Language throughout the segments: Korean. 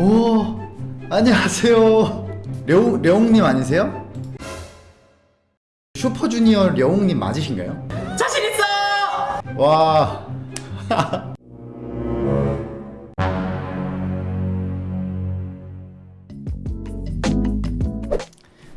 오 안녕하세요 려웅, 려웅님 아니세요? 슈퍼주니어 려웅님 맞으신가요? 자신 있어! 와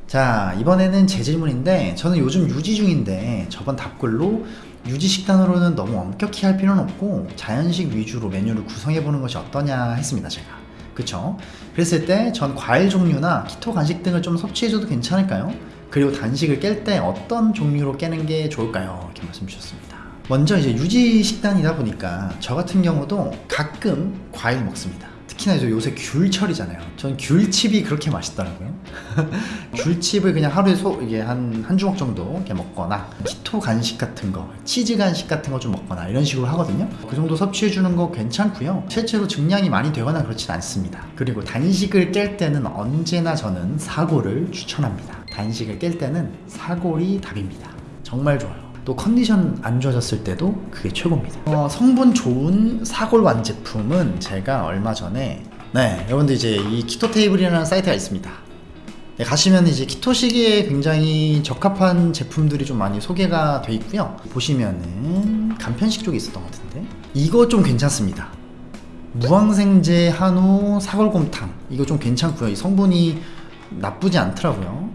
자 이번에는 제 질문인데 저는 요즘 유지 중인데 저번 답글로 유지 식단으로는 너무 엄격히 할 필요는 없고 자연식 위주로 메뉴를 구성해보는 것이 어떠냐 했습니다 제가 그쵸? 그랬을 때 전 과일 종류나 키토 간식 등을 좀 섭취해줘도 괜찮을까요? 그리고 단식을 깰 때 어떤 종류로 깨는 게 좋을까요? 이렇게 말씀 주셨습니다 먼저 이제 유지 식단이다 보니까 저 같은 경우도 가끔 과일 먹습니다 특히나 요새 귤철이잖아요. 전 귤칩이 그렇게 맛있더라고요. 귤칩을 그냥 하루에 소, 이게 한, 한 주먹 정도 이렇게 먹거나, 키토 간식 같은 거, 치즈 간식 같은 거 좀 먹거나 이런 식으로 하거든요. 그 정도 섭취해주는 거 괜찮고요. 실제로 증량이 많이 되거나 그렇진 않습니다. 그리고 단식을 깰 때는 언제나 저는 사골을 추천합니다. 단식을 깰 때는 사골이 답입니다. 정말 좋아요. 또 컨디션 안 좋아졌을 때도 그게 최고입니다. 어, 성분 좋은 사골 완제품은 제가 얼마 전에 네 여러분들 이제 이 키토 테이블이라는 사이트가 있습니다. 네, 가시면 이제 키토식에 굉장히 적합한 제품들이 좀 많이 소개가 돼 있고요. 보시면은 간편식 쪽에 있었던 것 같은데 이거 좀 괜찮습니다. 무항생제 한우 사골곰탕. 이거 좀 괜찮고요. 이 성분이 나쁘지 않더라고요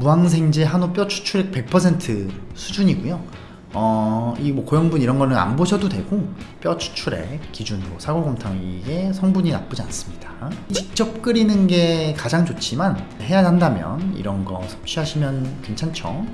무항생제 한우 뼈 추출액 100% 수준이고요. 어, 이 뭐 고형분 이런 거는 안 보셔도 되고 뼈 추출액 기준으로 사골곰탕 이게 성분이 나쁘지 않습니다. 직접 끓이는 게 가장 좋지만 해야 한다면 이런 거 섭취하시면 괜찮죠.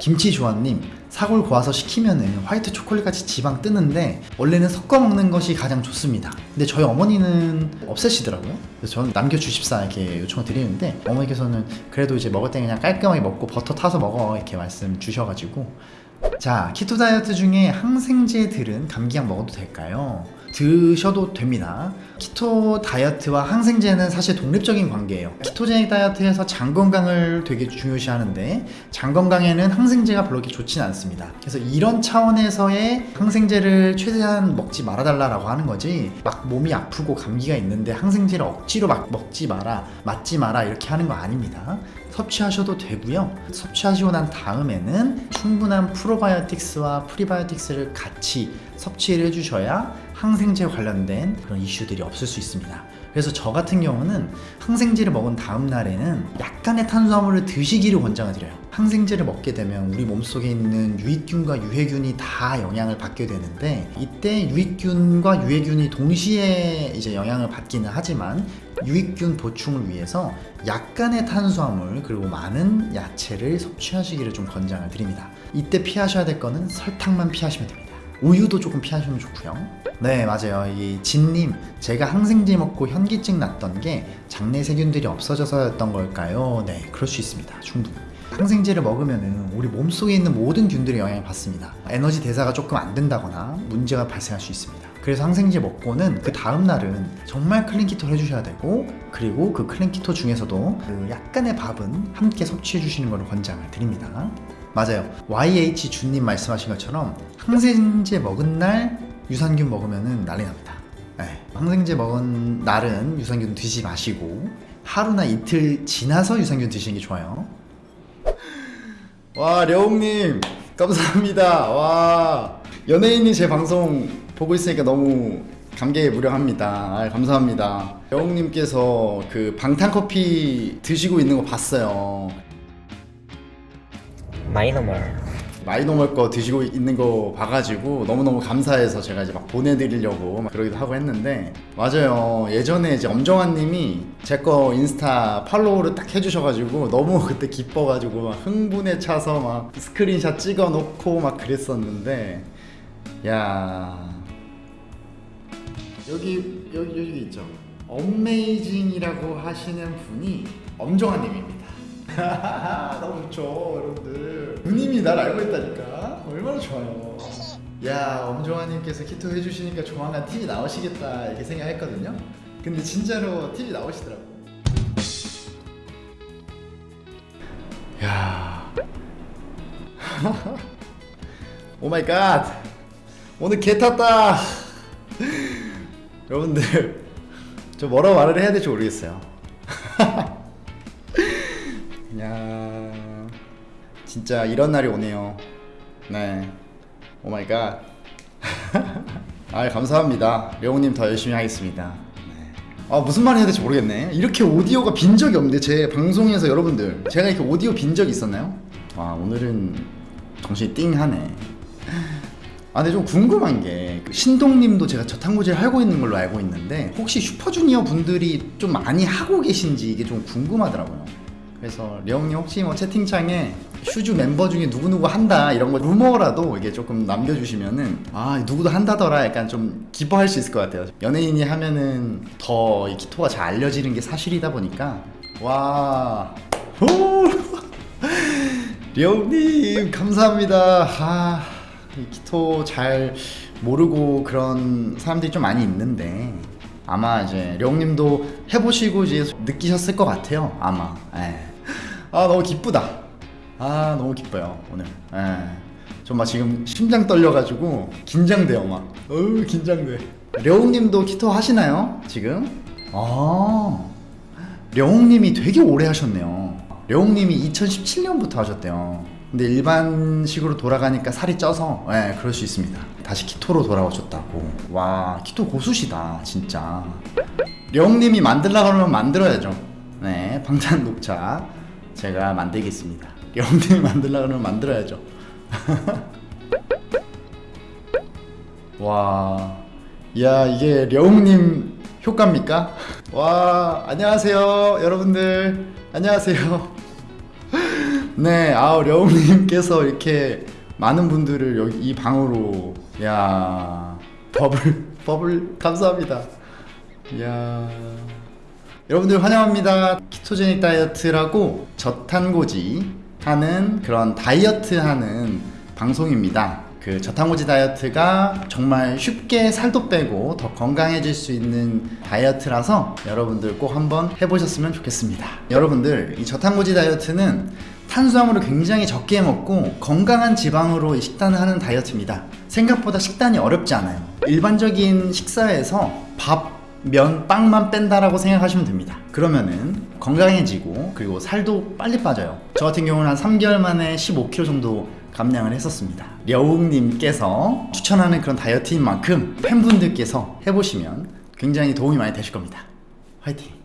김치조아님 사골 고아서 식히면은 화이트 초콜릿 같이 지방 뜨는데 원래는 섞어 먹는 것이 가장 좋습니다. 근데 저희 어머니는 없애시더라고요. 그래서 저는 남겨주십사 이렇게 요청을 드리는데 어머니께서는 그래도 이제 먹을 때 그냥 깔끔하게 먹고 버터 타서 먹어 이렇게 말씀 주셔가지고. 자 키토 다이어트 중에 항생제 들은 감기약 먹어도 될까요? 드셔도 됩니다. 키토 다이어트와 항생제는 사실 독립적인 관계예요. 키토제닉 다이어트에서 장 건강을 되게 중요시 하는데 장 건강에는 항생제가 별로 그렇게 좋지는 않습니다. 그래서 이런 차원에서의 항생제를 최대한 먹지 말아달라고 하는 거지 막 몸이 아프고 감기가 있는데 항생제를 억지로 막 먹지 마라 맞지 마라 이렇게 하는 거 아닙니다. 섭취하셔도 되고요. 섭취하시고 난 다음에는 충분한 프로바이오틱스와 프리바이오틱스를 같이 섭취를 해주셔야 항생제 관련된 그런 이슈들이 없을 수 있습니다. 그래서 저 같은 경우는 항생제를 먹은 다음 날에는 약간의 탄수화물을 드시기를 권장을 드려요. 항생제를 먹게 되면 우리 몸속에 있는 유익균과 유해균이 다 영향을 받게 되는데 이때 유익균과 유해균이 동시에 이제 영향을 받기는 하지만 유익균 보충을 위해서 약간의 탄수화물 그리고 많은 야채를 섭취하시기를 좀 권장을 드립니다. 이때 피하셔야 될 거는 설탕만 피하시면 됩니다 우유도 조금 피하시면 좋고요. 네 맞아요. 이 진님 제가 항생제 먹고 현기증 났던 게 장내 세균들이 없어져서였던 걸까요? 네 그럴 수 있습니다. 충분히. 항생제를 먹으면 우리 몸속에 있는 모든 균들이 영향을 받습니다. 에너지 대사가 조금 안 된다거나 문제가 발생할 수 있습니다. 그래서 항생제 먹고는 그 다음날은 정말 클린키토를 해주셔야 되고 그리고 그 클린키토 중에서도 그 약간의 밥은 함께 섭취해 주시는 것을 권장을 드립니다 맞아요. YH 주님 말씀하신 것처럼 항생제 먹은 날 유산균 먹으면 난리 납니다. 네. 항생제 먹은 날은 유산균 드시지 마시고 하루나 이틀 지나서 유산균 드시는 게 좋아요. 와 려웅님. 감사합니다. 와 연예인이 제 방송 보고 있으니까 너무 감개에 무량합니다. 아, 감사합니다. 려웅님께서 그 방탄커피 드시고 있는 거 봤어요 마이노멀. 마이노멀 거 드시고 있는 거 봐가지고 너무너무 감사해서 제가 이제 막 보내드리려고 막 그러기도 하고 했는데 맞아요. 예전에 이제 엄정화 님이 제 거 인스타 follow를 딱 해주셔가지고 너무 그때 기뻐가지고 막 흥분에 차서 막 스크린샷 찍어 놓고 막 그랬었는데 야. 여기 여기 여기 있죠. amazing이라고 하시는 분이 엄정화 님입니다 너무 좋죠 여러분들. 누님이 날 알고 있다니까. 얼마나 좋아요. 야 엄정화님께서 keto 해주시니까 조만간 TV 나오시겠다 이렇게 생각했거든요. 근데 진짜로 TV 나오시더라고 야. Oh my god. 오늘 계 탔다. 여러분들 저 뭐라고 말을 해야 될지 모르겠어요. 야 진짜 이런 날이 오네요. 네. Oh my god. 아 감사합니다. 려욱님 더 열심히 하겠습니다. 네. 아 무슨 말 해야 될지 모르겠네. 이렇게 오디오가 빈 적이 없는데 제 방송에서 여러분들 제가 이렇게 오디오 빈 적이 있었나요? 와 오늘은 정신이 띵하네. 아 근데 좀 궁금한 게 그 신동님도 제가 저탄고지를 하고 있는 걸로 알고 있는데 혹시 슈퍼주니어 분들이 좀 많이 하고 계신지 이게 좀 궁금하더라고요. 그래서 려웅님 혹시 뭐 채팅창에 슈주 멤버 중에 누구누구 한다 이런 거 루머라도 이게 조금 남겨주시면은 아 누구도 한다더라 약간 좀 기뻐할 수 있을 것 같아요. 연예인이 하면은 더 이 keto가 잘 알려지는 게 사실이다 보니까 와 오! 려웅님 감사합니다. 아, 이 keto 잘 모르고 그런 사람들이 좀 많이 있는데 아마 이제 려웅님도 해보시고 이제 느끼셨을 것 같아요. 아마. 예. 아 너무 기쁘다. 아 너무 기뻐요 오늘. 예. 저막 지금 심장 떨려가지고 긴장돼요 막. 어우 긴장돼. 려웅님도 키토 하시나요 지금? 아. 려웅님이 되게 오래 하셨네요. 려웅님이 2017년부터 하셨대요. 근데 일반식으로 돌아가니까 살이 쪄서 예, 그럴 수 있습니다. 다시 키토로 돌아오셨다고. 와, 키토 고수시다, 진짜. 려웅님이 만들라 그러면 만들어야죠. 네, 방탄 녹차 제가 만들겠습니다. 려웅님이 만들라 그러면 만들어야죠. 와, 야 이게 려웅님 효과입니까? 와, 안녕하세요, 여러분들. 안녕하세요. 네, 아 려웅님께서 이렇게 많은 분들을 여기 이 방으로, 야 버블 버블 감사합니다. 야 여러분들 환영합니다. 키토제닉 다이어트라고 저탄고지 하는 그런 다이어트 하는 방송입니다. 그 저탄고지 다이어트가 정말 쉽게 살도 빼고 더 건강해질 수 있는 다이어트라서 여러분들 꼭 한번 해보셨으면 좋겠습니다. 여러분들 이 저탄고지 다이어트는 탄수화물을 굉장히 적게 먹고 건강한 지방으로 이 식단을 하는 다이어트입니다. 생각보다 식단이 어렵지 않아요. 일반적인 식사에서 밥, 면, 빵만 뺀다라고 생각하시면 됩니다. 그러면은 건강해지고 그리고 살도 빨리 빠져요. 저 같은 경우는 한 3개월 만에 15kg 정도 감량을 했었습니다. 려웅님께서 추천하는 그런 다이어트인 만큼 팬분들께서 해보시면 굉장히 도움이 많이 되실 겁니다. 화이팅!